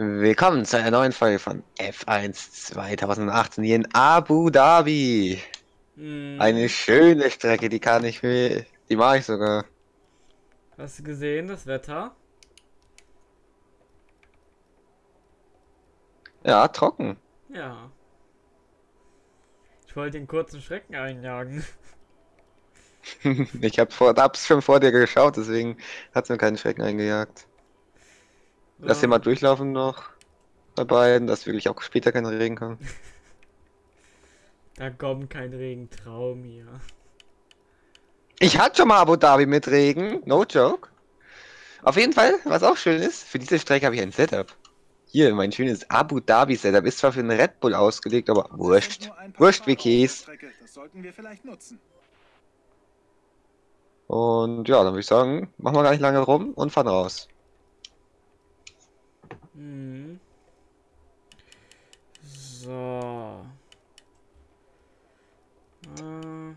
Willkommen zu einer neuen Folge von F1 2018 hier in Abu Dhabi. Hm, Eine schöne Strecke, die kann ich mir, die mache ich sogar. hast du gesehen, das Wetter? Ja, trocken. Ja. Ich wollte den kurzen Schrecken einjagen. Ich hab vor, hab's schon vor dir geschaut, deswegen hat's mir keinen Schrecken eingejagt. Lass den mal durchlaufen noch bei beiden, dass wirklich auch später kein Regen kommt. Da kommt kein Regentraum hier. Ich hatte schon mal Abu Dhabi mit Regen, no joke. Auf jeden Fall, was auch schön ist, für diese Strecke habe ich ein Setup. Hier, mein schönes Abu Dhabi Setup ist zwar für einen Red Bull ausgelegt, aber wurscht. Wurscht wie Käse. Das sollten wir vielleicht nutzen. Und ja, dann würde ich sagen, machen wir gar nicht lange rum und fahren raus. Hm. So. Äh.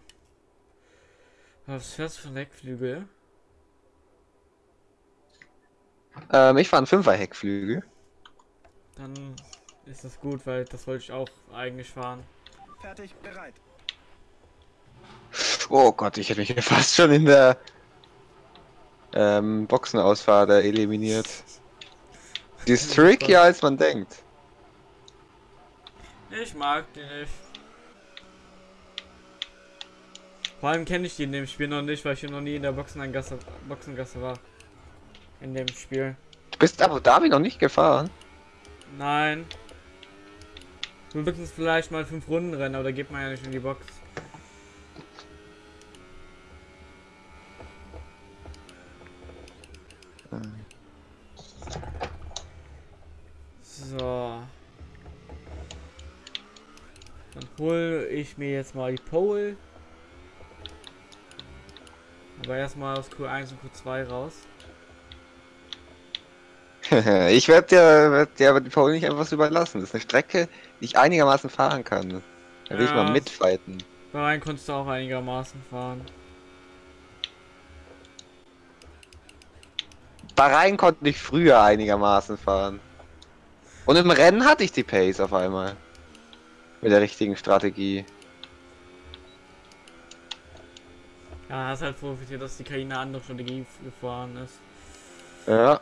Was fährst du für ein Heckflügel? Ähm, ich fahre einen Fünfer Heckflügel. Dann ist das gut, weil das wollte ich auch eigentlich fahren. Fertig, bereit. Oh Gott, ich hätte mich hier fast schon in der ähm, Boxenausfahrt da eliminiert. Die ist trickier als man denkt. Ich mag die nicht. Vor allem kenne ich die in dem Spiel noch nicht, weil ich hier noch nie in der Boxengasse, Boxengasse war. In dem Spiel. Du bist Abu Dhabi noch nicht gefahren? Nein. Wir müssen vielleicht mal fünf Runden rennen, aber da geht man ja nicht in die Box. So. Dann hole ich mir jetzt mal die Pole. Aber erstmal aus Q1 und Q2 raus. ich werde dir, werd dir aber die Pole nicht einfach so überlassen. Das ist eine Strecke, die ich einigermaßen fahren kann. Da will ich Ja. mal mitfighten. Da rein konntest du auch einigermaßen fahren. Bahrain konnte ich früher einigermaßen fahren. Und im Rennen hatte ich die Pace auf einmal. Mit der richtigen Strategie. Ja, hast halt profitiert, dass die KI eine andere Strategie gefahren ist. Ja.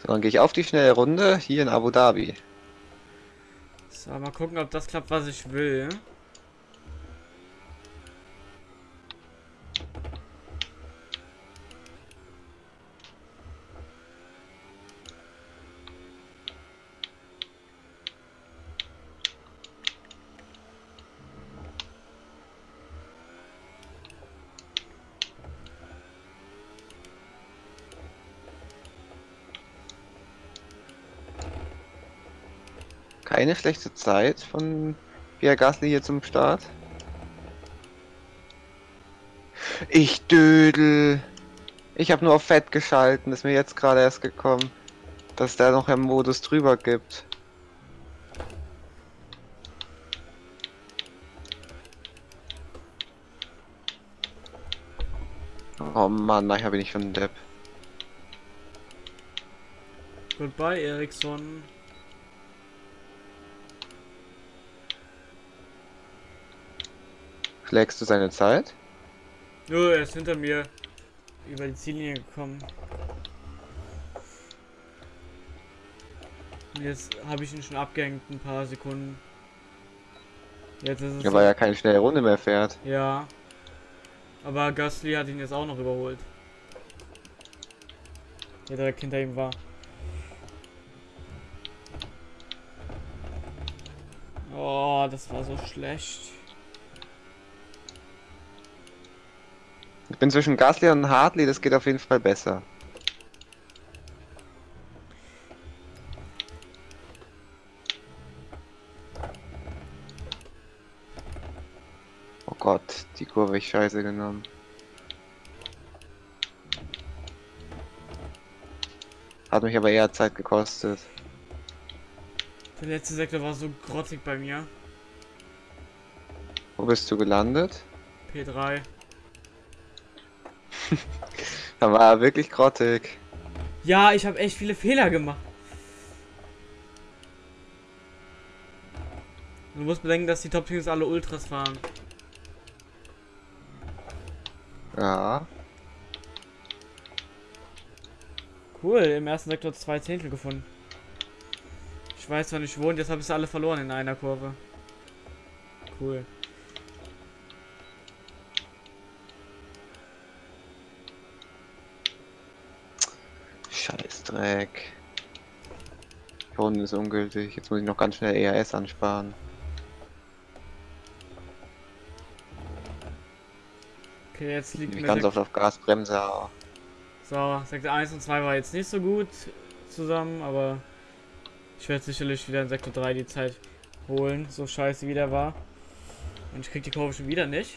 So, dann gehe ich auf die schnelle Runde hier in Abu Dhabi. So, mal gucken, ob das klappt, was ich will. Keine schlechte Zeit von Pierre Gasly hier zum Start. Ich dödel. Ich habe nur auf Fett geschalten, ist mir jetzt gerade erst gekommen, dass der noch im Modus drüber gibt. Oh Mann, nachher bin ich schon ein Depp. Goodbye, Ericsson. Schlägst du seine Zeit? Nö, er ist hinter mir über die Ziellinie gekommen. Und jetzt habe ich ihn schon abgehängt, ein paar Sekunden. Jetzt ist es. Ja, weil er keine schnelle Runde mehr fährt. Ja. Aber Gasly hat ihn jetzt auch noch überholt. Der direkt hinter ihm war. Oh, das war so schlecht. Ich bin zwischen Gasly und Hartley, das geht auf jeden Fall besser. Oh Gott, die Kurve ich scheiße genommen. Hat mich aber eher Zeit gekostet. Der letzte Sektor war so grottig bei mir. Wo bist du gelandet? P3. Da war er wirklich grottig. Ja, ich habe echt viele Fehler gemacht. Du musst bedenken, dass die Top-Teams alle Ultras fahren. Ja. Cool, im ersten Sektor zwei Zehntel gefunden. Ich weiß zwar nicht wo und jetzt habe ich sie alle verloren in einer Kurve. Cool. Scheißdreck. Die Runde ist ungültig. Jetzt muss ich noch ganz schnell ERS ansparen. Okay, jetzt liegt Ich mir ganz oft auf Gasbremse. So, Sektor 1 und 2 war jetzt nicht so gut zusammen, aber ich werde sicherlich wieder in Sektor 3 die Zeit holen, so scheiße wie der war. Und ich krieg die Kurve schon wieder nicht.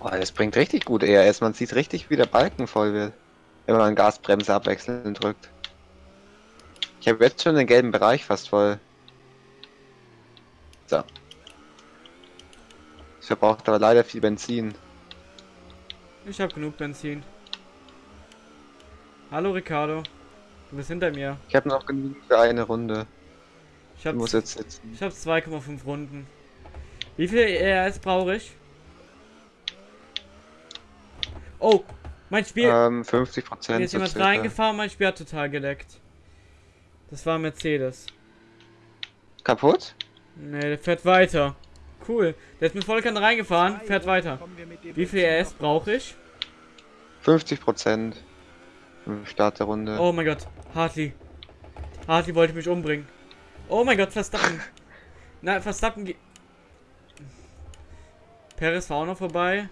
Oh, das bringt richtig gut ERS. Man sieht richtig, wie der Balken voll wird. Wenn man Gasbremse abwechselnd drückt. Ich habe jetzt schon den gelben Bereich fast voll. So. Ich verbraucht aber leider viel Benzin. Ich habe genug Benzin. Hallo Ricardo. Du bist hinter mir. Ich habe noch genug für eine Runde. Ich Ich habe muss jetzt sitzen. ich hab 2,5 Runden. Wie viel ERS brauche ich? Oh, mein Spiel. Ähm, 50 Prozent. Hier ist jemand reingefahren, mein Spiel hat total geleckt. Das war ein Mercedes. Kaputt? Ne, der fährt weiter. Cool. Der ist mit voller Kanne reingefahren, fährt weiter. Wie viel noch brauche ich? 50 Prozent. Start der Runde. Oh mein Gott, Hartley. Hartley wollte mich umbringen. Oh mein Gott, Verstappen. Nein, Verstappen geht. Perez war auch noch vorbei.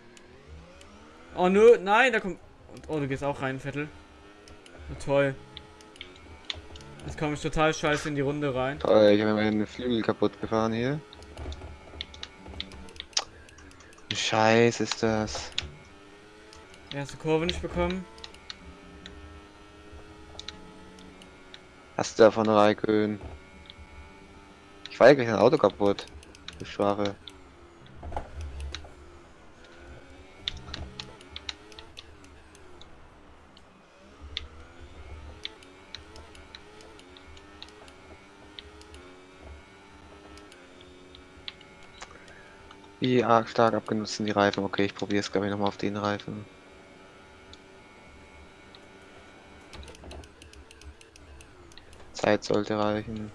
Oh nö, nein, da kommt. Oh, du gehst auch rein, Vettel. Oh, toll. Jetzt komme ich total scheiße in die Runde rein. Toll, ich habe mir meine Flügel kaputt gefahren hier. Scheiß ist das. Erste Kurve nicht bekommen. Hast du davon Raikön? Ich war ja gleich ein Auto kaputt. Du Schwache. Wie arg stark abgenutzt sind die Reifen? Okay, ich probiere es glaube ich nochmal auf den Reifen. Zeit sollte reichen.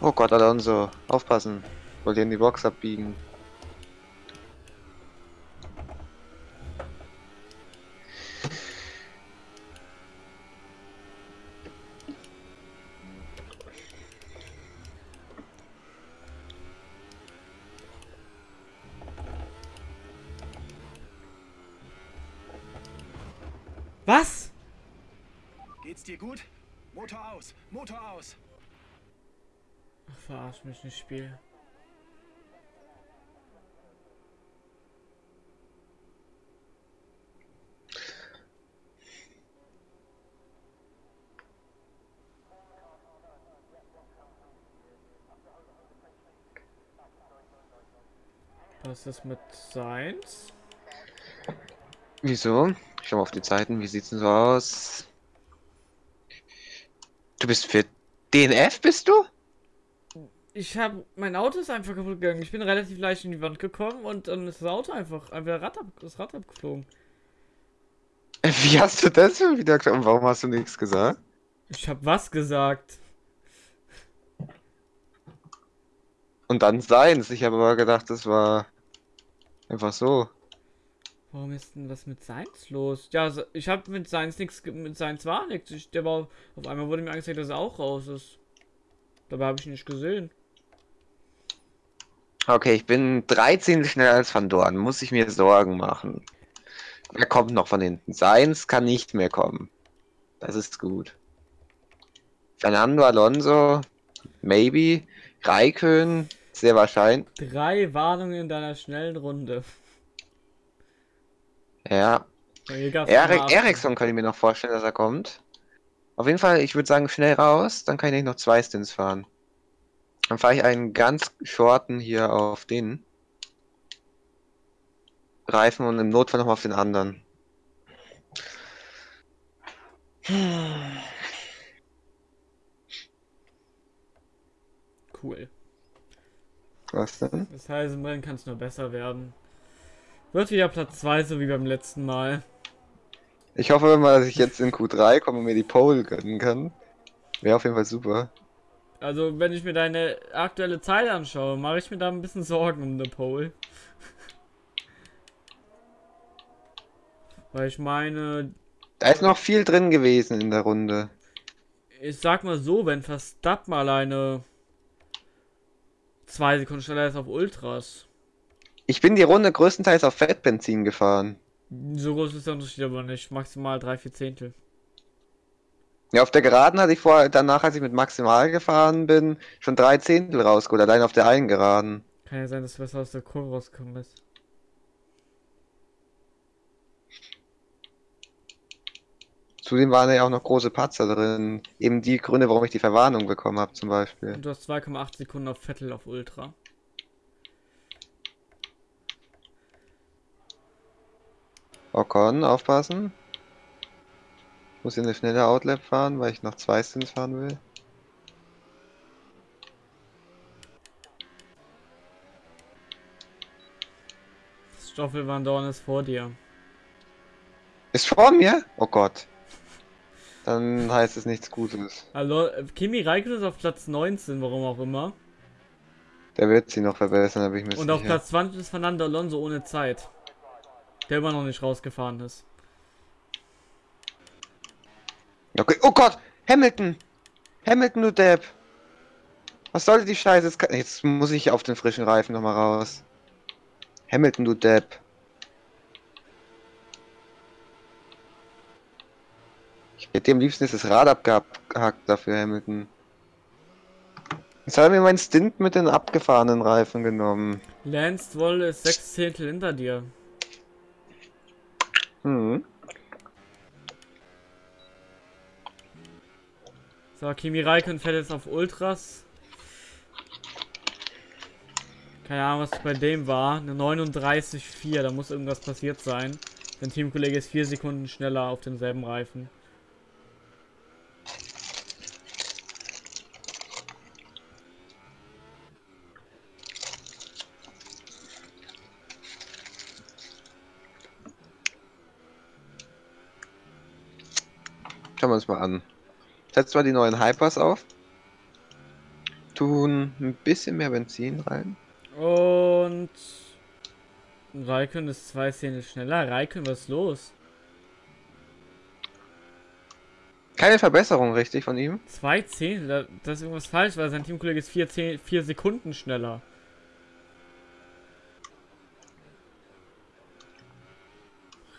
Oh Gott, Alonso, aufpassen. Wollt ihr in die Box abbiegen? Was? Geht's dir gut? Motor aus, Motor aus. Ach, verarsch mich nicht, Spiel. Was ist mit Seins? Wieso? Ich schau mal auf die Zeiten, wie sieht's denn so aus? Du bist für DNF, bist du? Ich habe mein Auto ist einfach kaputt gegangen. Ich bin relativ leicht in die Wand gekommen und dann ist das Auto einfach einfach Rad ab, das Rad abgeflogen. Wie hast du das schon wieder gesagt? Und warum hast du nichts gesagt? Ich habe was gesagt. Und dann seins. Ich habe aber gedacht, das war einfach so. Warum ist denn was mit Seins los? Ja, so- ich habe mit Seins nichts, mit Seins war nichts. Ich, der war, auf einmal wurde mir angezeigt, dass er auch raus ist. Dabei habe ich ihn nicht gesehen. Okay, ich bin 13 schneller als Van Dorn. Muss ich mir Sorgen machen. Wer kommt noch von hinten? Seins kann nicht mehr kommen. Das ist gut. Fernando Alonso maybe. Raikön, sehr wahrscheinlich. Drei Warnungen in deiner schnellen Runde. Ja. Nochmal Erik, Eriksson kann ich mir noch vorstellen, dass er kommt. Auf jeden Fall, ich würde sagen, schnell raus, dann kann ich noch zwei Stints fahren. Dann fahre ich einen ganz shorten hier auf den Reifen und im Notfall noch mal auf den anderen. Cool. Was denn? Das heißt, im Rennen kann es nur besser werden. Wird wieder Platz 2, so wie beim letzten Mal. Ich hoffe mal, dass ich jetzt in Q3 komme und mir die Pole gönnen kann. Wäre auf jeden Fall super. Also, wenn ich mir deine aktuelle Zeit anschaue, mache ich mir da ein bisschen Sorgen um eine Pole. Weil ich meine, Da ist noch viel drin gewesen in der Runde. ich sag mal so, wenn Verstappen alleine zwei Sekunden schneller ist auf Ultras. Ich bin die Runde größtenteils auf Fettbenzin gefahren. So groß ist der Unterschied aber nicht. Maximal drei, vier Zehntel. Ja, auf der Geraden hatte ich vorher, danach, als ich mit Maximal gefahren bin, schon drei Zehntel rausgeholt, allein auf der einen Geraden. Kann ja sein, dass du besser aus der Kurve rausgekommen bist. Zudem waren ja auch noch große Patzer drin. Eben die Gründe, warum ich die Verwarnung bekommen habe, zum Beispiel. Und du hast 2,8 Sekunden auf Vettel auf Ultra. Ocon, aufpassen. Muss hier eine schnelle Outlap fahren, weil ich noch zwei Stints fahren will. Stoffel Van Dorn ist vor dir. Ist vor mir? Oh Gott. Dann heißt es nichts Gutes. Äh, Kimi Räikkönen ist auf Platz 19, warum auch immer. Der wird sie noch verbessern, bin ich mir Und auf sicher. Platz 20 ist Fernando Alonso ohne Zeit. Der immer noch nicht rausgefahren ist. Okay. Oh Gott! Hamilton! Hamilton, du Depp! Was sollte die Scheiße? Jetzt, kann- jetzt muss ich auf den frischen Reifen nochmal raus. Hamilton, du Depp. Ich hätte am liebsten jetzt das Rad abgehackt dafür, Hamilton. Jetzt hat er mir meinen Stint mit den abgefahrenen Reifen genommen. Lance Stroll ist 6 Zehntel hinter dir. Hm. So, Kimi Räikkönen fährt jetzt auf Ultras. Keine Ahnung, was bei dem war. Eine 39,4. Da muss irgendwas passiert sein. Sein Teamkollege ist 4 Sekunden schneller auf demselben Reifen. Schauen wir uns mal an. Setzt mal die neuen Hypers auf. Tun ein bisschen mehr Benzin rein. Und. Raikön ist zwei Szenen schneller. Raikön, was ist los? Keine Verbesserung richtig von ihm. Zwei Zehntel? Da, da ist irgendwas falsch, weil sein Teamkollege ist vier, Zehn, vier Sekunden schneller.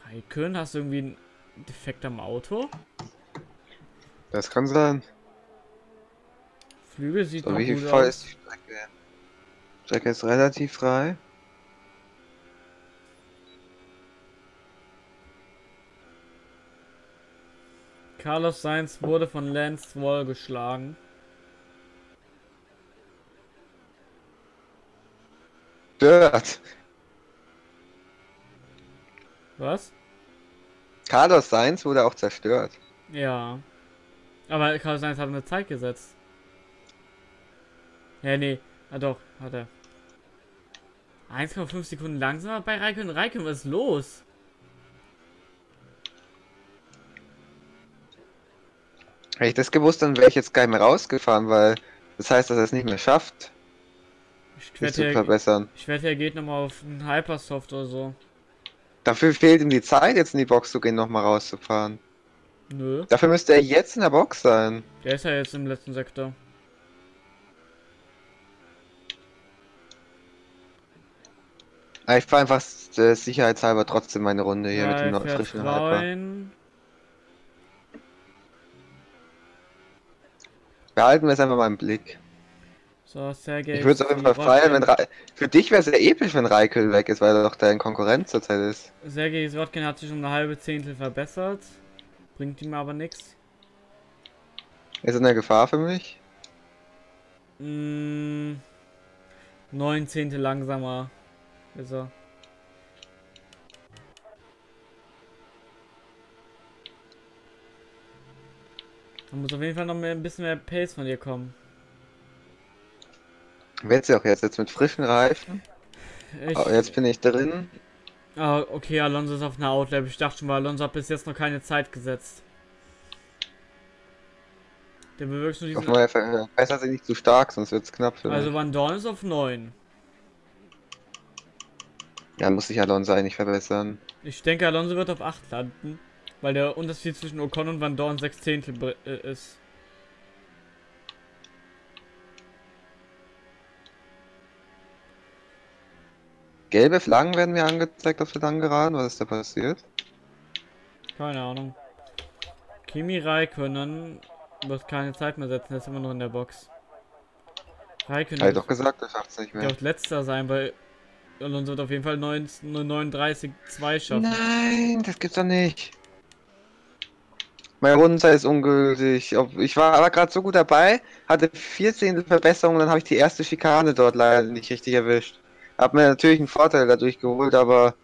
Raikön, hast du irgendwie einen Defekt am Auto? Das kann sein. Flügel sieht So, noch wie gut voll aus. ist die Strecke? Strecke ist relativ frei. Carlos Sainz wurde von Lance Stroll geschlagen. Stört. Was? Carlos Sainz wurde auch zerstört. Ja. Aber Carlos Sainz hat eine Zeit gesetzt. Ja, nee. Ah doch, hat er. 1,5 Sekunden langsamer bei Raikön. Raikön, was ist los? Hätte ich das gewusst, dann wäre ich jetzt gar nicht mehr rausgefahren, weil das heißt, dass er es nicht mehr schafft, Ich wette, zu er, verbessern. ich wette, er geht nochmal auf einen Hypersoft oder so. Dafür fehlt ihm die Zeit, jetzt in die Box zu gehen, nochmal rauszufahren. Nö. Dafür müsste er jetzt in der Box sein. Der ist ja jetzt im letzten Sektor. Aber ich fahre einfach äh, sicherheitshalber trotzdem meine Runde hier mit dem frischen Hyper. Behalten wir es einfach mal im Blick. So, Sergej. Ich würde es auf jeden Fall feiern, wenn Ra Für dich wäre es ja episch, wenn Raikön weg ist, weil er doch dein Konkurrent zurzeit ist. Sergej Sotkin hat sich um eine halbe Zehntel verbessert. Bringt ihm aber nichts. Ist er eine Gefahr für mich? Mm, neun Zehntel langsamer ist er. Da muss auf jeden Fall noch mehr, ein bisschen mehr Pace von dir kommen. Wird's ja auch jetzt, jetzt mit frischen Reifen. Ich, Oh, jetzt bin ich drin. Ah, okay, Alonso ist auf einer Outlap. Ich dachte schon mal, Alonso hat bis jetzt noch keine Zeit gesetzt. Der bewirkt nur diesen. besser sind nicht zu stark, sonst wird's knapp für. Also Van Dorn ist auf 9. Ja, muss sich Alonso eigentlich verbessern. Ich denke, Alonso wird auf 8 landen, weil der Unterschied zwischen Ocon und Van Dorn 6 Zehntel äh, ist. Gelbe Flaggen werden mir angezeigt auf der langen Geraden. Was ist da passiert? Keine Ahnung. Kimi Räikkönen wird keine Zeit mehr setzen, er ist immer noch in der Box. Räikkönen Hab ich doch gesagt, er schafft's nicht der mehr. wird letzter sein, weil Alonso wird auf jeden Fall 19 39 2 schaffen. Nein, das gibt's doch nicht. Meine Rundenzeit ist ungültig. Ich war aber gerade so gut dabei, hatte vier Zehntel Verbesserung, dann habe ich die erste Schikane dort leider nicht richtig erwischt. Hab mir natürlich einen Vorteil dadurch geholt, aber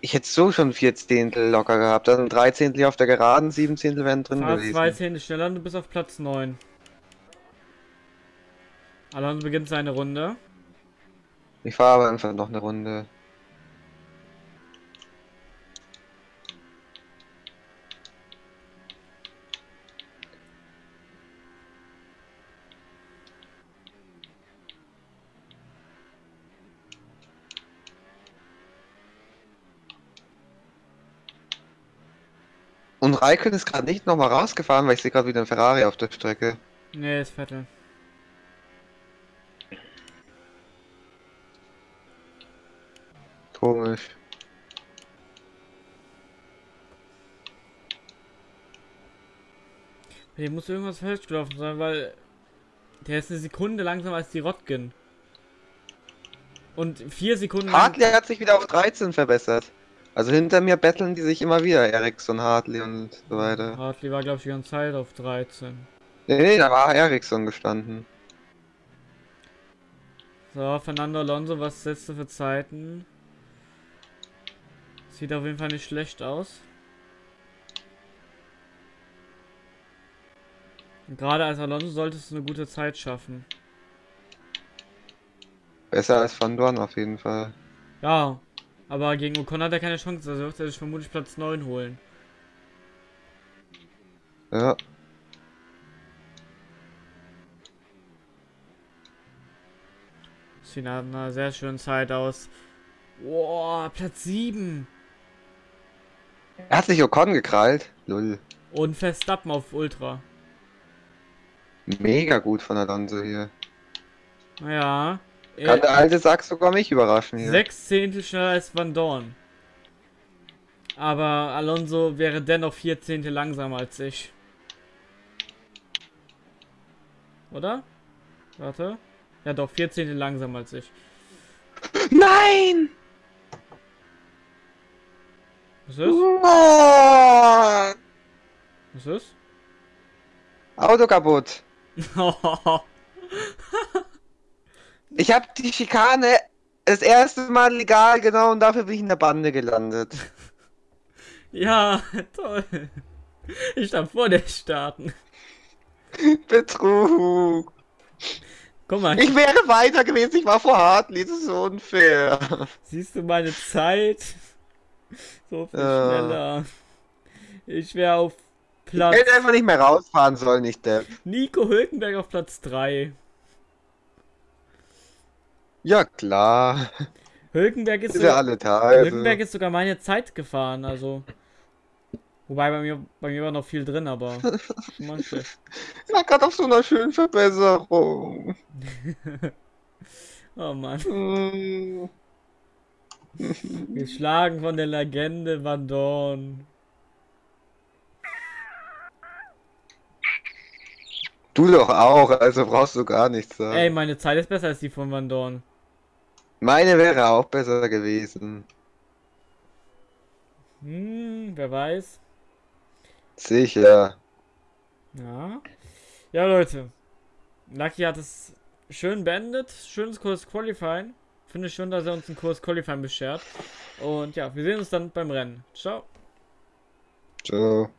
ich hätte so schon vier Zehntel locker gehabt. Dann drei Zehntel auf der Geraden, sieben Zehntel wären drin Fahr zwei gewesen. Zehntel schneller und du bist auf Platz 9. Alonso beginnt seine Runde. Ich fahre aber einfach noch eine Runde. Raikön ist gerade nicht nochmal rausgefahren, weil ich sehe gerade wieder einen Ferrari auf der Strecke. Nee, ist Vettel. Komisch. Hier muss irgendwas falsch gelaufen sein, weil der ist eine Sekunde langsamer als die Rotgen. Und vier Sekunden Hartley hat sich wieder auf 13 verbessert. Also hinter mir betteln die sich immer wieder, Ericsson, Hartley und so weiter. Hartley war, glaube ich, die ganze Zeit auf 13. Nee, nee, da war Ericsson gestanden. So, Fernando Alonso, was setzt du für Zeiten? Sieht auf jeden Fall nicht schlecht aus. Und Gerade als Alonso solltest du eine gute Zeit schaffen. Besser als Van Dorn auf jeden Fall. Ja, aber gegen Ocon hat er keine Chance, also wird er sich vermutlich Platz 9 holen. Ja. Sieht nach einer sehr schönen Zeit aus. Boah, Platz 7. Er hat sich Ocon gekrallt. Lull. Und Verstappen auf Ultra. Mega gut von Alonso hier. Ja. Kann Äh, der alte Sack sogar mich überraschen hier. sechs Zehntel schneller als Van Dorn. Aber Alonso wäre dennoch vier Zehntel langsamer als ich. Oder? Warte. Ja doch, vier Zehntel langsamer als ich. Nein! Was ist? Oh! Was ist? Auto kaputt. Ich habe die Schikane das erste Mal legal genommen und dafür bin ich in der Bande gelandet. ja, toll. Ich darf vor dir starten. Betrug. Guck mal, Ich wäre weiter gewesen, ich war vor Hartley, das ist so unfair. siehst du meine Zeit? So viel Ja. schneller. Ich wäre auf Platz. Hätte einfach nicht mehr rausfahren sollen, nicht der. Nico Hülkenberg auf Platz 3. Ja klar, Hülkenberg ist, ist so, ja alle Tage. Hülkenberg ist sogar meine Zeit gefahren, also. Wobei bei mir, bei mir war noch viel drin, aber schlecht. Ja, gerade auf so einer schönen Verbesserung. Oh Mann. Geschlagen von der Legende Van Dorn. Du doch auch, also brauchst du gar nichts sagen. Ey, meine Zeit ist besser als die von Van Dorn. Meine wäre auch besser gewesen. Hm, wer weiß. Sicher. Ja. Ja, Leute. Lucky hat es schön beendet. Schönes Kurs Qualifying. Finde ich schön, dass er uns einen Kurs Qualifying beschert. Und ja, wir sehen uns dann beim Rennen. Ciao. Ciao.